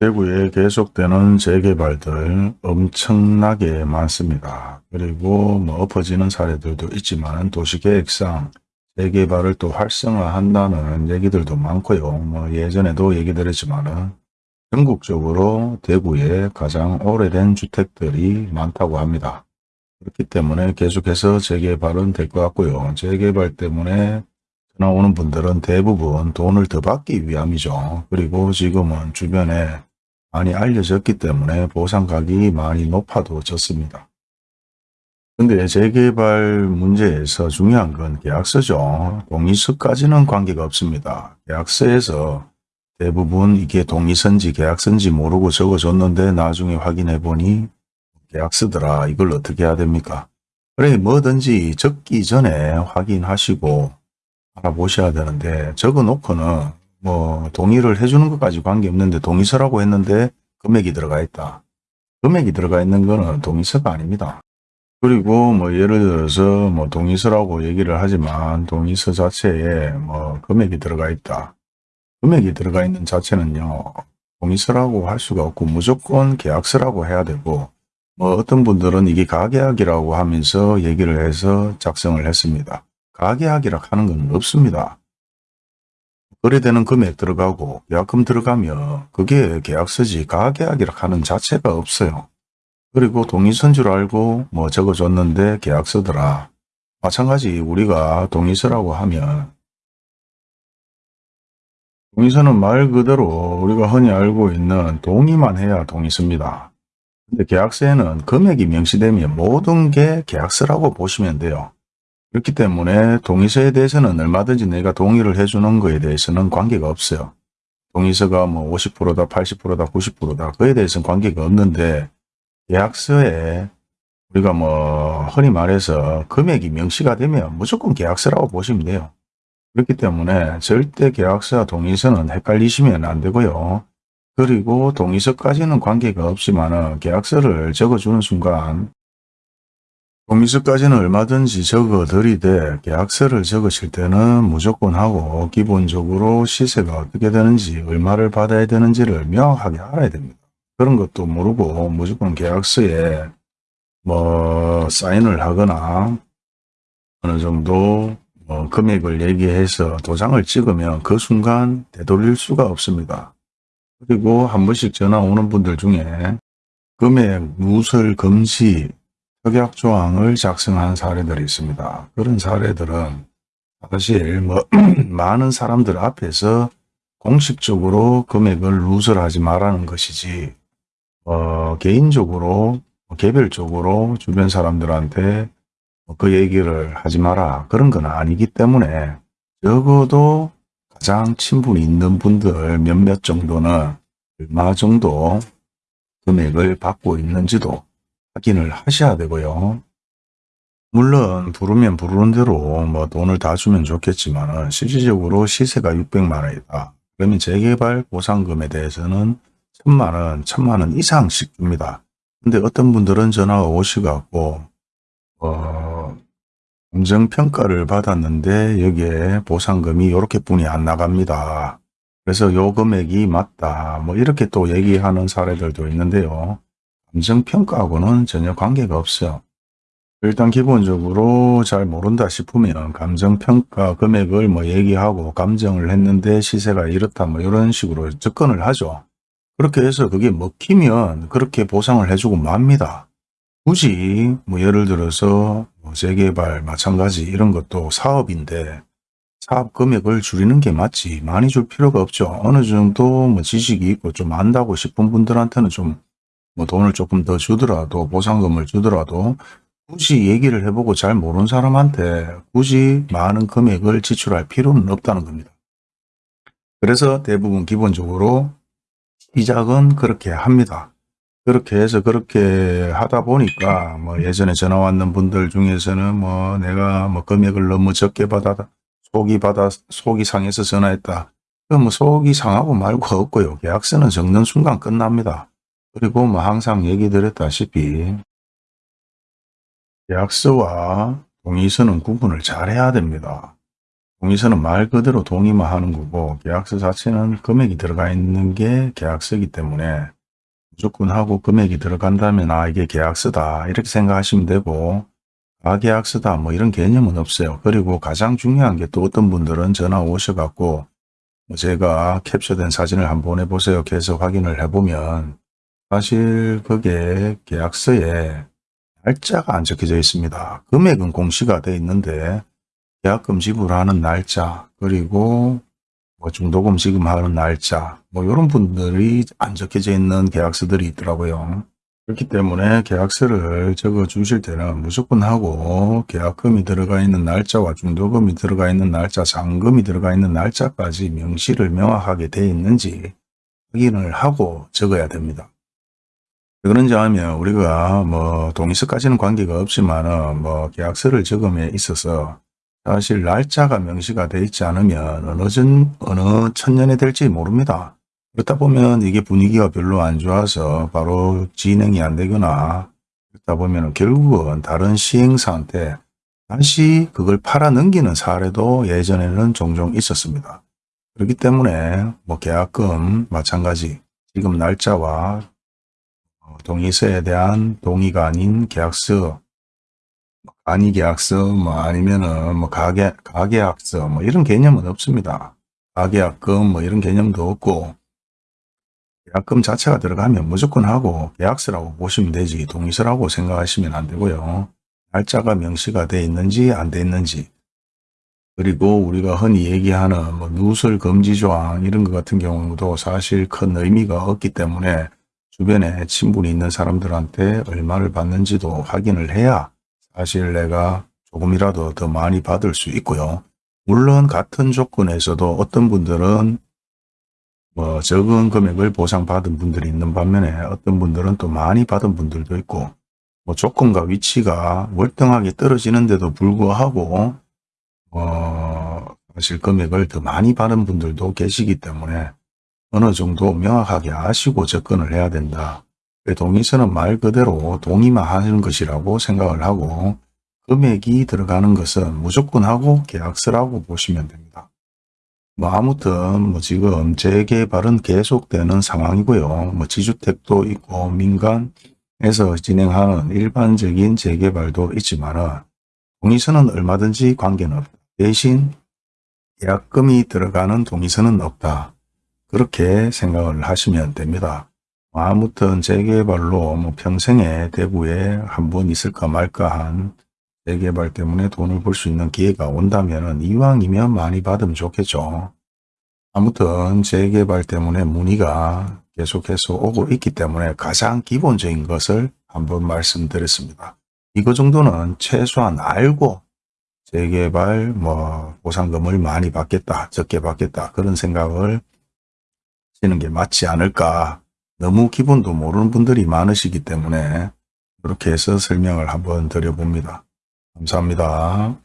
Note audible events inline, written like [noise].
대구에 계속되는 재개발들 엄청나게 많습니다. 그리고 뭐 엎어지는 사례들도 있지만 도시계획상 재개발을 또 활성화한다는 얘기들도 많고요. 뭐 예전에도 얘기 드렸지만은 전국적으로 대구에 가장 오래된 주택들이 많다고 합니다. 그렇기 때문에 계속해서 재개발은 될 것 같고요. 재개발 때문에 전화 오는 분들은 대부분 돈을 더 받기 위함이죠. 그리고 지금은 주변에 많이 알려졌기 때문에 보상가격이 많이 높아도 졌습니다. 근데 재개발 문제에서 중요한 건 계약서죠. 동의서까지는 관계가 없습니다. 계약서에서 대부분 이게 동의서인지 계약서인지 모르고 적어줬는데 나중에 확인해 보니 계약서더라. 이걸 어떻게 해야 됩니까? 그래 뭐든지 적기 전에 확인하시고 알아보셔야 되는데 적어놓고는 뭐 동의를 해주는 것까지 관계없는데 동의서라고 했는데 금액이 들어가 있다. 금액이 들어가 있는 거는 동의서가 아닙니다. 그리고 뭐 예를 들어서 뭐 동의서라고 얘기를 하지만 동의서 자체에 뭐 금액이 들어가 있다. 금액이 들어가 있는 자체는요. 동의서라고 할 수가 없고 무조건 계약서라고 해야 되고 뭐 어떤 분들은 이게 가계약이라고 하면서 얘기를 해서 작성을 했습니다. 가계약이라 하는 건 없습니다. 거래되는 금액 들어가고 계약금 들어가면 그게 계약서지 가계약이라 하는 자체가 없어요. 그리고 동의서인 줄 알고 뭐 적어줬는데 계약서더라. 마찬가지 우리가 동의서라고 하면 동의서는 말 그대로 우리가 흔히 알고 있는 동의만 해야 동의서입니다. 근데 계약서에는 금액이 명시되면 모든 게 계약서라고 보시면 돼요. 그렇기 때문에 동의서에 대해서는 얼마든지 내가 동의를 해주는 거에 대해서는 관계가 없어요. 동의서가 뭐 50%다, 80%다, 90%다 그에 대해서는 관계가 없는데 계약서에 우리가 뭐 흔히 말해서 금액이 명시가 되면 무조건 계약서라고 보시면 돼요. 그렇기 때문에 절대 계약서와 동의서는 헷갈리시면 안 되고요. 그리고 동의서까지는 관계가 없지만 계약서를 적어주는 순간 동의서까지는 얼마든지 적어드리되 계약서를 적으실 때는 무조건 하고 기본적으로 시세가 어떻게 되는지 얼마를 받아야 되는지를 명확하게 알아야 됩니다. 그런 것도 모르고 무조건 계약서에 뭐 사인을 하거나 어느 정도 뭐 금액을 얘기해서 도장을 찍으면 그 순간 되돌릴 수가 없습니다. 그리고 한 번씩 전화 오는 분들 중에 금액 누설 금지 협약조항을 작성한 사례들이 있습니다. 그런 사례들은 사실 뭐 [clears throat] 많은 사람들 앞에서 공식적으로 금액을 누설하지 말라는 것이지 어, 개인적으로 개별적으로 주변 사람들한테 그 얘기를 하지 마라 그런 건 아니기 때문에 적어도 가장 친분이 있는 분들 몇몇 정도는 얼마 정도 금액을 받고 있는지도 확인을 하셔야 되고요. 물론 부르면 부르는 대로 뭐 돈을 다 주면 좋겠지만 실질적으로 시세가 600만 원이다. 그러면 재개발 보상금에 대해서는 천만 원, 천만 원 이상씩 줍니다. 근데 어떤 분들은 전화가 오시갖고 어, 감정평가를 받았는데 여기에 보상금이 이렇게 뿐이 안 나갑니다. 그래서 요 금액이 맞다. 뭐 이렇게 또 얘기하는 사례들도 있는데요. 감정평가하고는 전혀 관계가 없어요. 일단 기본적으로 잘 모른다 싶으면 감정평가 금액을 뭐 얘기하고 감정을 했는데 시세가 이렇다 뭐 이런 식으로 접근을 하죠. 그렇게 해서 그게 먹히면 그렇게 보상을 해주고 맙니다. 굳이 뭐 예를 들어서 뭐 재개발 마찬가지 이런 것도 사업인데 사업 금액을 줄이는 게 맞지 많이 줄 필요가 없죠. 어느 정도 뭐 지식이 있고 좀 안다고 싶은 분들한테는 좀 뭐 돈을 조금 더 주더라도 보상금을 주더라도 굳이 얘기를 해보고 잘 모르는 사람한테 굳이 많은 금액을 지출할 필요는 없다는 겁니다. 그래서 대부분 기본적으로 시작은 그렇게 합니다. 그렇게 해서 그렇게 하다 보니까 뭐 예전에 전화 왔는 분들 중에서는 뭐 내가 뭐 금액을 너무 적게 받아 속이 받아 속이 상해서 전화했다. 그럼 뭐 속이 상하고 말고 없고요. 계약서는 적는 순간 끝납니다. 그리고 뭐 항상 얘기 드렸다시피 계약서와 동의서는 구분을 잘 해야 됩니다. 동의서는 말 그대로 동의만 하는 거고 계약서 자체는 금액이 들어가 있는 게 계약서이기 때문에 무조건 하고 금액이 들어간다면 아 이게 계약서다 이렇게 생각하시면 되고 가계약서다 뭐 이런 개념은 없어요. 그리고 가장 중요한 게 또 어떤 분들은 전화 오셔갖고 뭐 제가 캡처된 사진을 한번 보내보세요. 계속 확인을 해보면 사실 그게 계약서에 날짜가 안 적혀져 있습니다. 금액은 공시가 돼 있는데 계약금 지불하는 날짜 그리고 뭐 중도금 지급하는 날짜 뭐 이런 분들이 안 적혀져 있는 계약서들이 있더라고요. 그렇기 때문에 계약서를 적어 주실 때는 무조건 하고 계약금이 들어가 있는 날짜와 중도금이 들어가 있는 날짜, 잔금이 들어가 있는 날짜까지 명시를 명확하게 돼 있는지 확인을 하고 적어야 됩니다. 왜 그런지 하면 우리가 뭐 동의서까지는 관계가 없지만은 뭐 계약서를 적음에 있어서 사실 날짜가 명시가 돼 있지 않으면 어느 전, 어느 천년이 될지 모릅니다. 그렇다 보면 이게 분위기가 별로 안 좋아서 바로 진행이 안 되거나 그렇다 보면 결국은 다른 시행사한테 다시 그걸 팔아 넘기는 사례도 예전에는 종종 있었습니다. 그렇기 때문에 뭐 계약금 마찬가지 지금 날짜와 어, 동의서에 대한 동의가 아닌 계약서 아니 계약서 뭐 아니면은 뭐 가계 가계약서 뭐 이런 개념은 없습니다. 가계약금 뭐 이런 개념도 없고 계약금 자체가 들어가면 무조건 하고 계약서라고 보시면 되지 동의서라고 생각하시면 안 되고요. 날짜가 명시가 돼 있는지 안 돼 있는지 그리고 우리가 흔히 얘기하는 뭐 누설 금지 조항 이런 것 같은 경우도 사실 큰 의미가 없기 때문에 주변에 친분이 있는 사람들한테 얼마를 받는지도 확인을 해야 사실 내가 조금이라도 더 많이 받을 수 있고요. 물론 같은 조건에서도 어떤 분들은 뭐 적은 금액을 보상받은 분들이 있는 반면에 어떤 분들은 또 많이 받은 분들도 있고 뭐 조건과 위치가 월등하게 떨어지는데도 불구하고 어 사실 금액을 더 많이 받은 분들도 계시기 때문에 어느 정도 명확하게 아시고 접근을 해야 된다. 동의서는 말 그대로 동의만 하는 것이라고 생각을 하고 금액이 들어가는 것은 무조건 하고 계약서라고 보시면 됩니다. 뭐 아무튼 뭐 지금 재개발은 계속되는 상황이고요. 뭐 지주택도 있고 민간에서 진행하는 일반적인 재개발도 있지만은 동의서는 얼마든지 관계는 없다. 대신 계약금이 들어가는 동의서는 없다. 그렇게 생각을 하시면 됩니다. 뭐 아무튼 재개발로 뭐 평생에 대구에 한 번 있을까 말까 한 재개발 때문에 돈을 벌 수 있는 기회가 온다면 이왕이면 많이 받으면 좋겠죠. 아무튼 재개발 때문에 문의가 계속해서 오고 있기 때문에 가장 기본적인 것을 한번 말씀드렸습니다. 이거 정도는 최소한 알고 재개발 뭐 보상금을 많이 받겠다 적게 받겠다 그런 생각을 하시는 게 맞지 않을까 너무 기본도 모르는 분들이 많으시기 때문에 그렇게 해서 설명을 한번 드려봅니다. 감사합니다.